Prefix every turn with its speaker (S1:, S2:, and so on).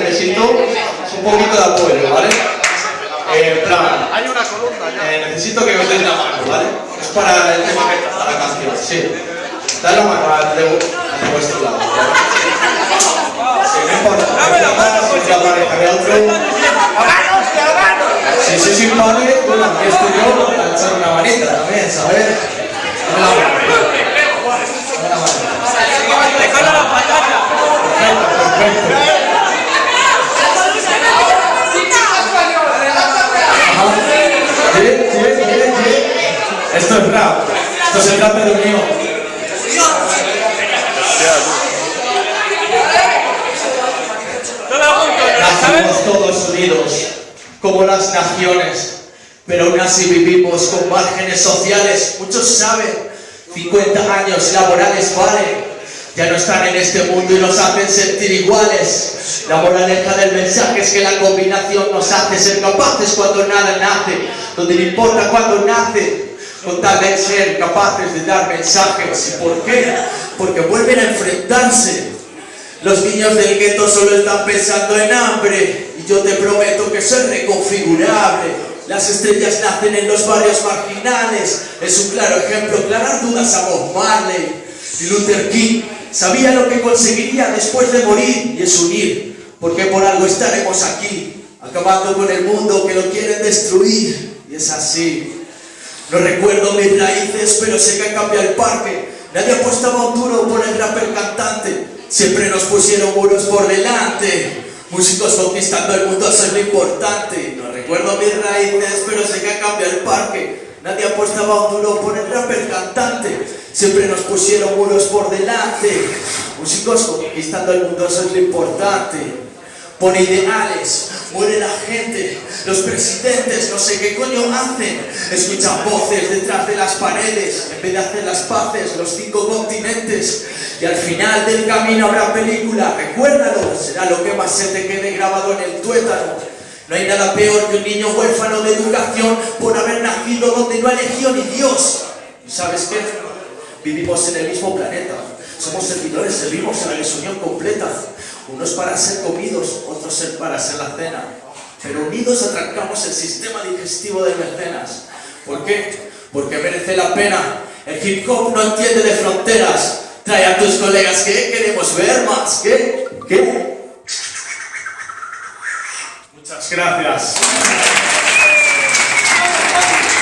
S1: necesito un poquito de apoyo, ¿vale? Eh, en plan,
S2: Hay una columna ya.
S1: eh, necesito que os den la mano, ¿vale? Es para el tema que trata la canción, sí. Dale la mano al de, de vuestro lado. ¿vale? Sí, no importa. Si te aparecerá otro. Si sois impares, bueno, aquí estoy yo para echar Esto es rap. Esto se trata de unión. Nacimos todos unidos, como las naciones, pero aún así vivimos con márgenes sociales. Muchos saben, 50 años laborales valen. Ya no están en este mundo y nos hacen sentir iguales. La moraleja del mensaje es que la combinación nos hace ser capaces cuando nada nace, donde no importa cuándo nace, con tal de ser capaces de dar mensajes. ¿Y por qué? Porque vuelven a enfrentarse. Los niños del gueto solo están pensando en hambre y yo te prometo que soy reconfigurable. Las estrellas nacen en los barrios marginales. Es un claro ejemplo, aclarar dudas a Bob Marley. Y Luther King sabía lo que conseguiría después de morir y es unir, porque por algo estaremos aquí, acabando con el mundo que lo quieren destruir. Y es así. No recuerdo mis raíces, pero sé que cambia el parque. Nadie apostaba un duro por el rapper cantante. Siempre nos pusieron muros por delante. Músicos conquistando el mundo, eso es lo importante. No recuerdo mis raíces, pero sé que cambia el parque. Nadie apostaba un duro por el rapper cantante. Siempre nos pusieron muros por delante. Músicos conquistando el mundo, eso es lo importante. Por ideales, muere la gente, los presidentes no sé qué coño hacen, escuchan voces detrás de las paredes, en vez de hacer las paces, los cinco continentes, y al final del camino habrá película, recuérdalo, será lo que más se te quede grabado en el tuétano. No hay nada peor que un niño huérfano de educación por haber nacido donde no eligió ni Dios. ¿Y sabes qué? Vivimos en el mismo planeta, somos servidores, servimos en la desunión completa. Unos para ser comidos, otros para ser la cena. Pero unidos atrancamos el sistema digestivo de mecenas. ¿Por qué? Porque merece la pena. El hip hop no entiende de fronteras. Trae a tus colegas que queremos ver más. ¿Qué? ¿Qué? Muchas gracias.